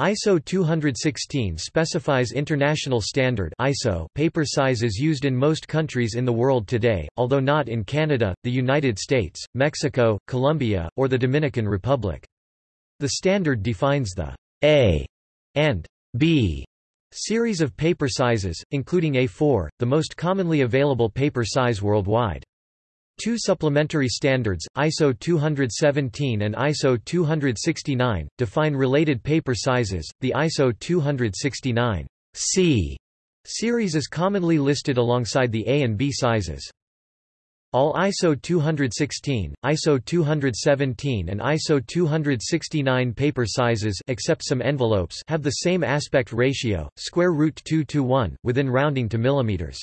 ISO 216 specifies international standard ISO paper sizes used in most countries in the world today, although not in Canada, the United States, Mexico, Colombia, or the Dominican Republic. The standard defines the A and B series of paper sizes, including A4, the most commonly available paper size worldwide. Two supplementary standards, ISO 217 and ISO 269, define related paper sizes. The ISO 269 C series is commonly listed alongside the A and B sizes. All ISO 216, ISO 217 and ISO 269 paper sizes except some envelopes have the same aspect ratio, square root 2 to 1, within rounding to millimeters.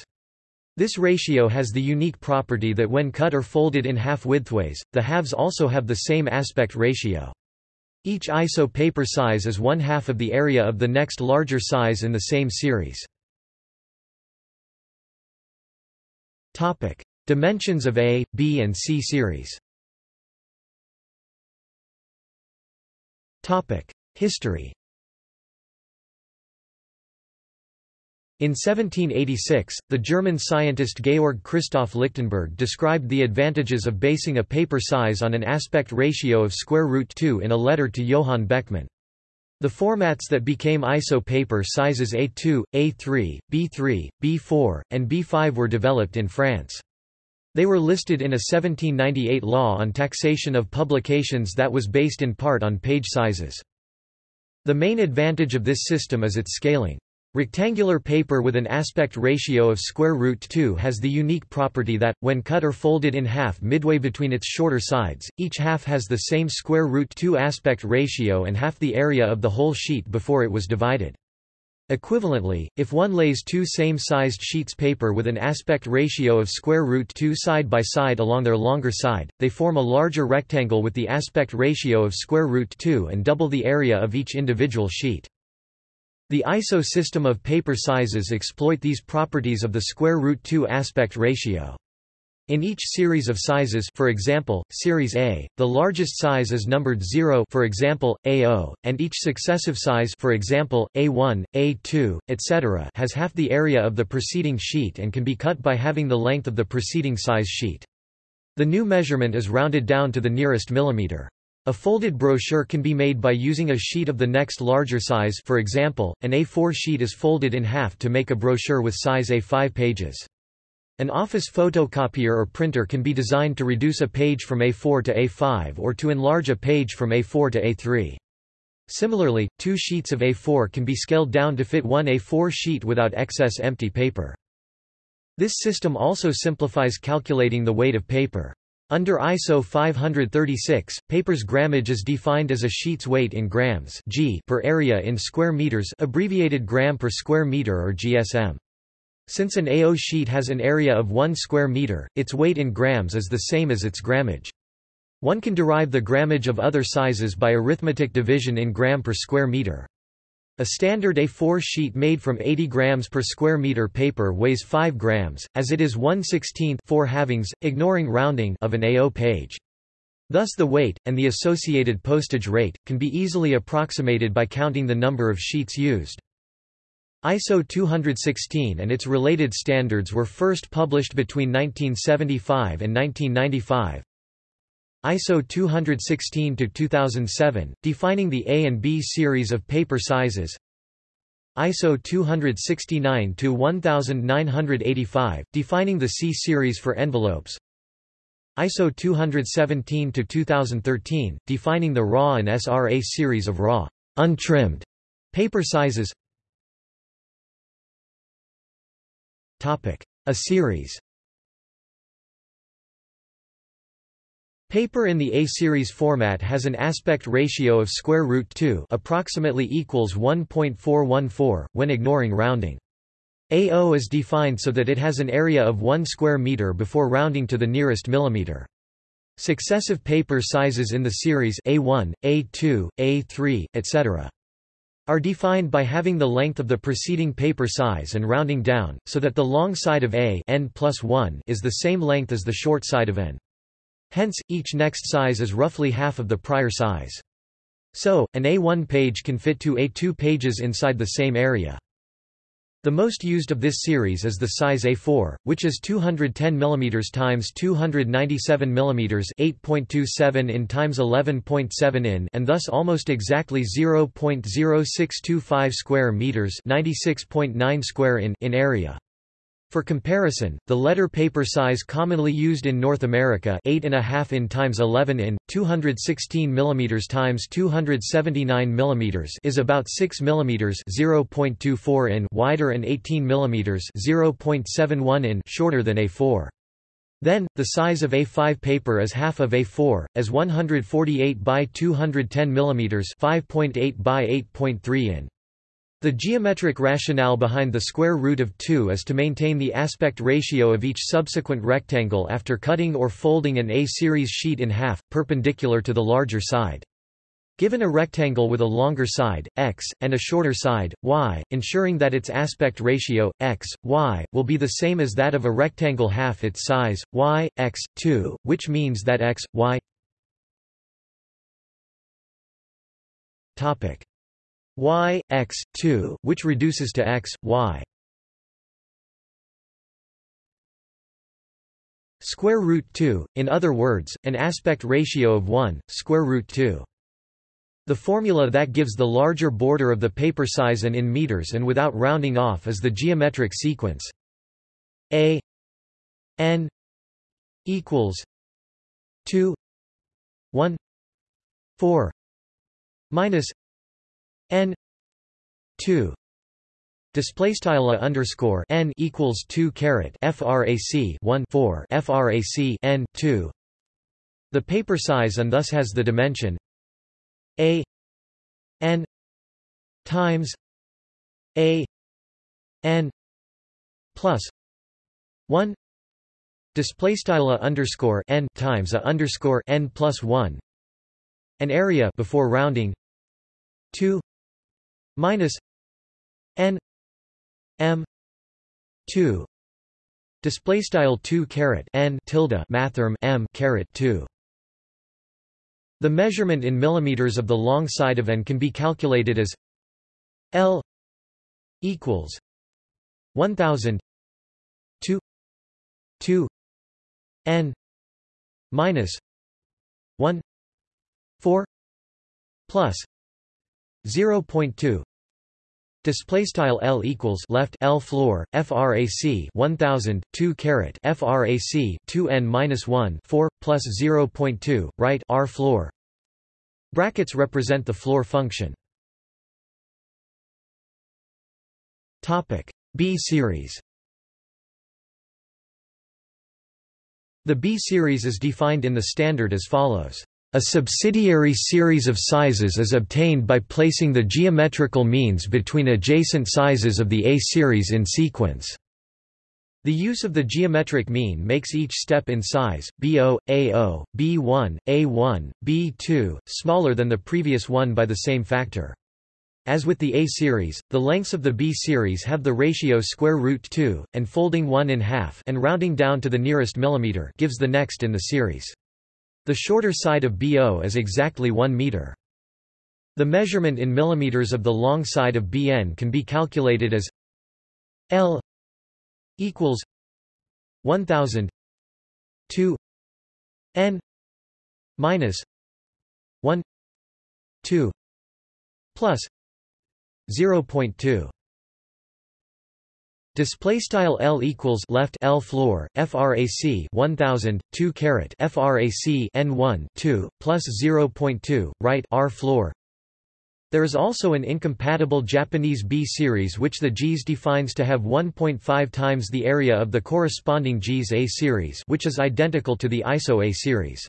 This ratio has the unique property that when cut or folded in half widthways, the halves also have the same aspect ratio. Each ISO paper size is one half of the area of the next larger size in the same series. Topic: Dimensions of A, B and C series. Topic: History. In 1786, the German scientist Georg Christoph Lichtenberg described the advantages of basing a paper size on an aspect ratio of square root 2 in a letter to Johann Beckmann. The formats that became ISO paper sizes A2, A3, B3, B4, and B5 were developed in France. They were listed in a 1798 law on taxation of publications that was based in part on page sizes. The main advantage of this system is its scaling. Rectangular paper with an aspect ratio of square root 2 has the unique property that, when cut or folded in half midway between its shorter sides, each half has the same square root 2 aspect ratio and half the area of the whole sheet before it was divided. Equivalently, if one lays two same-sized sheets paper with an aspect ratio of square root 2 side by side along their longer side, they form a larger rectangle with the aspect ratio of square root 2 and double the area of each individual sheet. The ISO system of paper sizes exploit these properties of the square root 2 aspect ratio. In each series of sizes for example, series A, the largest size is numbered 0 for example, A0, and each successive size for example, A1, A2, etc. has half the area of the preceding sheet and can be cut by having the length of the preceding size sheet. The new measurement is rounded down to the nearest millimeter. A folded brochure can be made by using a sheet of the next larger size for example, an A4 sheet is folded in half to make a brochure with size A5 pages. An office photocopier or printer can be designed to reduce a page from A4 to A5 or to enlarge a page from A4 to A3. Similarly, two sheets of A4 can be scaled down to fit one A4 sheet without excess empty paper. This system also simplifies calculating the weight of paper. Under ISO 536, paper's grammage is defined as a sheet's weight in grams g per area in square meters abbreviated gram per square meter or GSM. Since an A0 sheet has an area of 1 square meter, its weight in grams is the same as its grammage. One can derive the grammage of other sizes by arithmetic division in gram per square meter. A standard A4 sheet made from 80 grams per square meter paper weighs 5 grams, as it is 1 16th 4 halvings, ignoring rounding of an A0 page. Thus the weight, and the associated postage rate, can be easily approximated by counting the number of sheets used. ISO 216 and its related standards were first published between 1975 and 1995, ISO 216-2007, defining the A and B series of paper sizes. ISO 269-1985, defining the C series for envelopes. ISO 217-2013, defining the RAW and SRA series of raw, untrimmed paper sizes. A series Paper in the A-series format has an aspect ratio of square root 2 approximately equals 1.414, when ignoring rounding. A0 is defined so that it has an area of 1 square meter before rounding to the nearest millimeter. Successive paper sizes in the series A1, A2, A3, etc. are defined by having the length of the preceding paper size and rounding down, so that the long side of A n plus 1 is the same length as the short side of n. Hence, each next size is roughly half of the prior size. So, an A1 page can fit two A2 pages inside the same area. The most used of this series is the size A4, which is 210 mm times 297 mm 8.27 in times 11.7 in and thus almost exactly 0.0625 square meters 96.9 square in in area. For comparison, the letter paper size commonly used in North America 8.5 in times 11 in, 216 mm times 279 mm is about 6 mm 0.24 in wider and 18 mm 0.71 in shorter than A4. Then, the size of A5 paper is half of A4, as 148 by 210 mm 5.8 by 8.3 in. The geometric rationale behind the square root of 2 is to maintain the aspect ratio of each subsequent rectangle after cutting or folding an A-series sheet in half, perpendicular to the larger side. Given a rectangle with a longer side, x, and a shorter side, y, ensuring that its aspect ratio, x, y, will be the same as that of a rectangle half its size, y, x, 2, which means that x, y topic y, x, 2, which reduces to x, y. Square root 2, in other words, an aspect ratio of 1, square root 2. The formula that gives the larger border of the paper size and in meters and without rounding off is the geometric sequence a n equals 2 1 4 minus n 2 display style underscore n equals 2 caret frac 1 4 frac n 2 the paper size and thus has the dimension a n times a n plus 1 display style underscore n times a underscore n plus 1 an area before rounding 2 minus n m 2 display style 2 caret n tilde mathrm m caret 2 the measurement in millimeters of the long side of n can be calculated as l equals 1000 2 2 n minus 1 4 plus 0.2 Display style L equals left L floor frac 1000 2 caret frac 2 n minus 1 4 plus 0.2 right R floor. Brackets represent the floor function. Topic B series. The B series is defined in the standard as follows. A subsidiary series of sizes is obtained by placing the geometrical means between adjacent sizes of the A series in sequence. The use of the geometric mean makes each step in size, B0, A0, B1, A1, B2, smaller than the previous one by the same factor. As with the A series, the lengths of the B series have the ratio square root 2, and folding 1 in half and rounding down to the nearest millimeter gives the next in the series. The shorter side of BO is exactly 1 meter. The measurement in millimeters of the long side of BN can be calculated as L equals 1000 2 n minus 1 2 plus 0.2 Display style L equals left L floor frac 1000 2 caret frac n1 2 plus 0.2 right R floor. There is also an incompatible Japanese B series which the JIS defines to have 1.5 times the area of the corresponding JIS A series, which is identical to the ISO A series.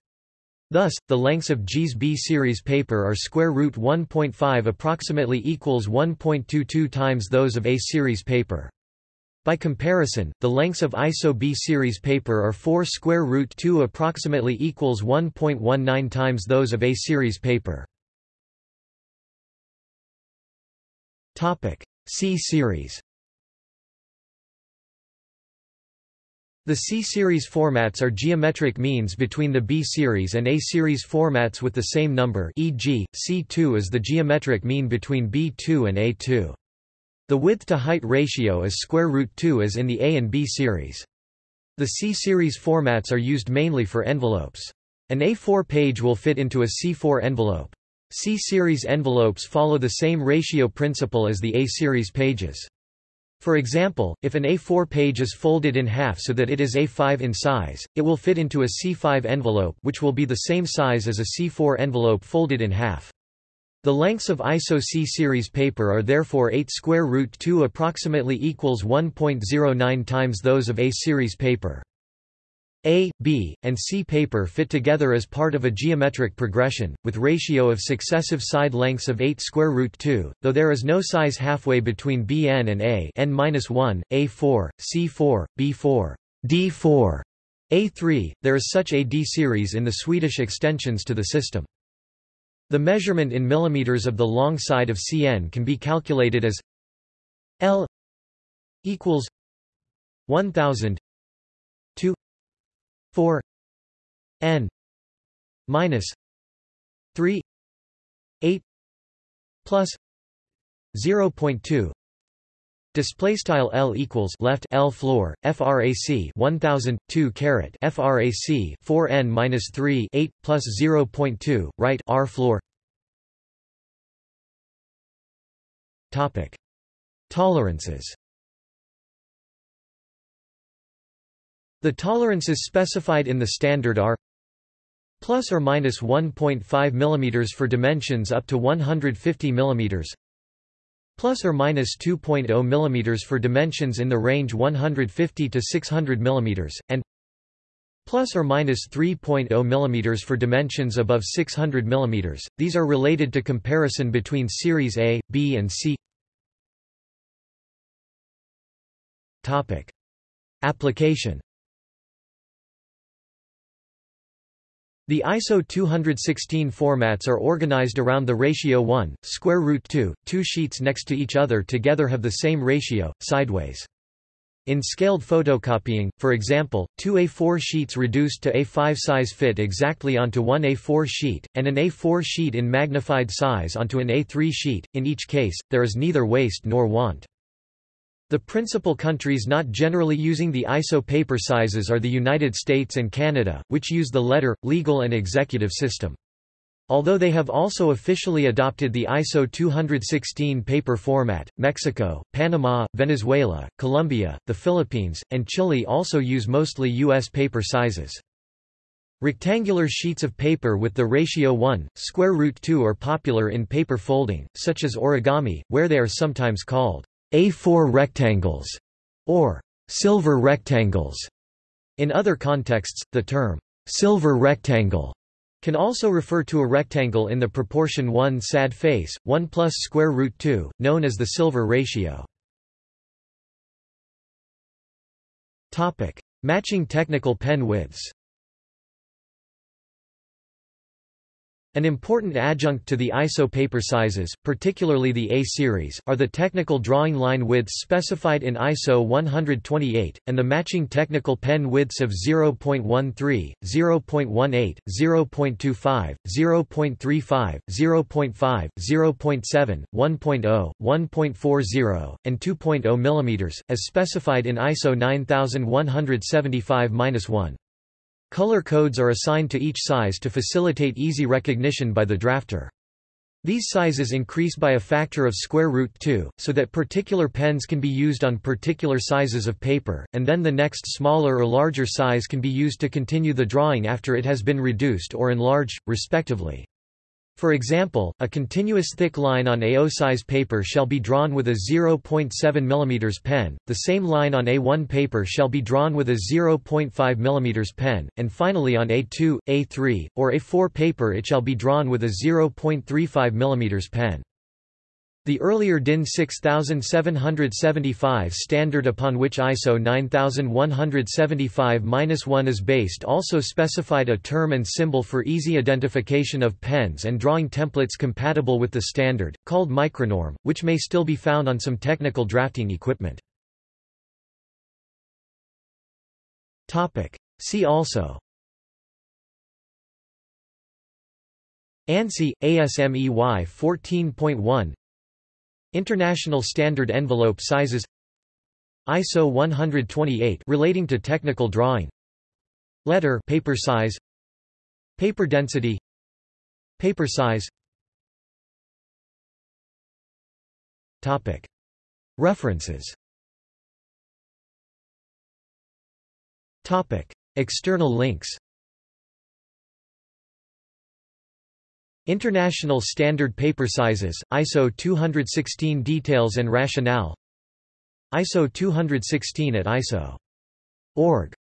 Thus, the lengths of JIS B series paper are square root 1.5 approximately equals 1.22 times those of A series paper. By comparison, the lengths of ISO B series paper are 4 square root 2 approximately equals 1.19 times those of A series paper. Topic: C series. The C-series formats are geometric means between the B-series and A-series formats with the same number e.g., C2 is the geometric mean between B2 and A2. The width-to-height ratio is square root 2 as in the A and B series. The C-series formats are used mainly for envelopes. An A4 page will fit into a C4 envelope. C-series envelopes follow the same ratio principle as the A-series pages. For example, if an A4 page is folded in half so that it is A5 in size, it will fit into a C5 envelope which will be the same size as a C4 envelope folded in half. The lengths of ISO C-series paper are therefore 8 square root 2 approximately equals 1.09 times those of A-series paper. A, B, and C paper fit together as part of a geometric progression, with ratio of successive side lengths of 8 square root 2, though there is no size halfway between Bn and A n-1, A4, C4, B4, D4, A3, there is such a D series in the Swedish extensions to the system. The measurement in millimeters of the long side of Cn can be calculated as L equals 1000 4 n minus 3 8 plus 0.2 Display style L equals left L floor frac 1000 2 caret frac 4 n minus 3 8 plus 0.2 right R floor. Topic. Tolerances. The tolerances specified in the standard are plus or minus 1.5 mm for dimensions up to 150 mm plus or minus 2.0 mm for dimensions in the range 150 to 600 mm and plus or minus 3.0 mm for dimensions above 600 mm. These are related to comparison between series A, B and C. Topic: Application The ISO 216 formats are organized around the ratio 1, square root 2. Two sheets next to each other together have the same ratio, sideways. In scaled photocopying, for example, two A4 sheets reduced to A5 size fit exactly onto one A4 sheet, and an A4 sheet in magnified size onto an A3 sheet. In each case, there is neither waste nor want. The principal countries not generally using the ISO paper sizes are the United States and Canada, which use the letter, legal and executive system. Although they have also officially adopted the ISO 216 paper format, Mexico, Panama, Venezuela, Colombia, the Philippines, and Chile also use mostly U.S. paper sizes. Rectangular sheets of paper with the ratio 1, square root 2 are popular in paper folding, such as origami, where they are sometimes called a4 rectangles, or silver rectangles. In other contexts, the term silver rectangle can also refer to a rectangle in the proportion 1 sad face, 1 plus square root 2, known as the silver ratio. Topic: Matching technical pen widths. An important adjunct to the ISO paper sizes, particularly the A series, are the technical drawing line widths specified in ISO 128, and the matching technical pen widths of 0.13, 0.18, 0.25, 0.35, 0.5, 0.7, 1.0, 1.40, and 2.0 mm, as specified in ISO 9175-1. Color codes are assigned to each size to facilitate easy recognition by the drafter. These sizes increase by a factor of square root 2, so that particular pens can be used on particular sizes of paper, and then the next smaller or larger size can be used to continue the drawing after it has been reduced or enlarged, respectively. For example, a continuous thick line on A0 size paper shall be drawn with a 0.7 mm pen, the same line on A1 paper shall be drawn with a 0.5 mm pen, and finally on A2, A3, or A4 paper it shall be drawn with a 0.35 mm pen. The earlier DIN 6775 standard upon which ISO 9175-1 is based also specified a term and symbol for easy identification of pens and drawing templates compatible with the standard, called micronorm, which may still be found on some technical drafting equipment. See also. ANSI, ASME Y14.1 International Standard Envelope Sizes. ISO 128 relating to technical drawing. Letter paper size. Paper density. Paper size. Topic. References. Topic. External links International Standard Paper Sizes, ISO 216 Details and Rationale. ISO 216 at ISO.org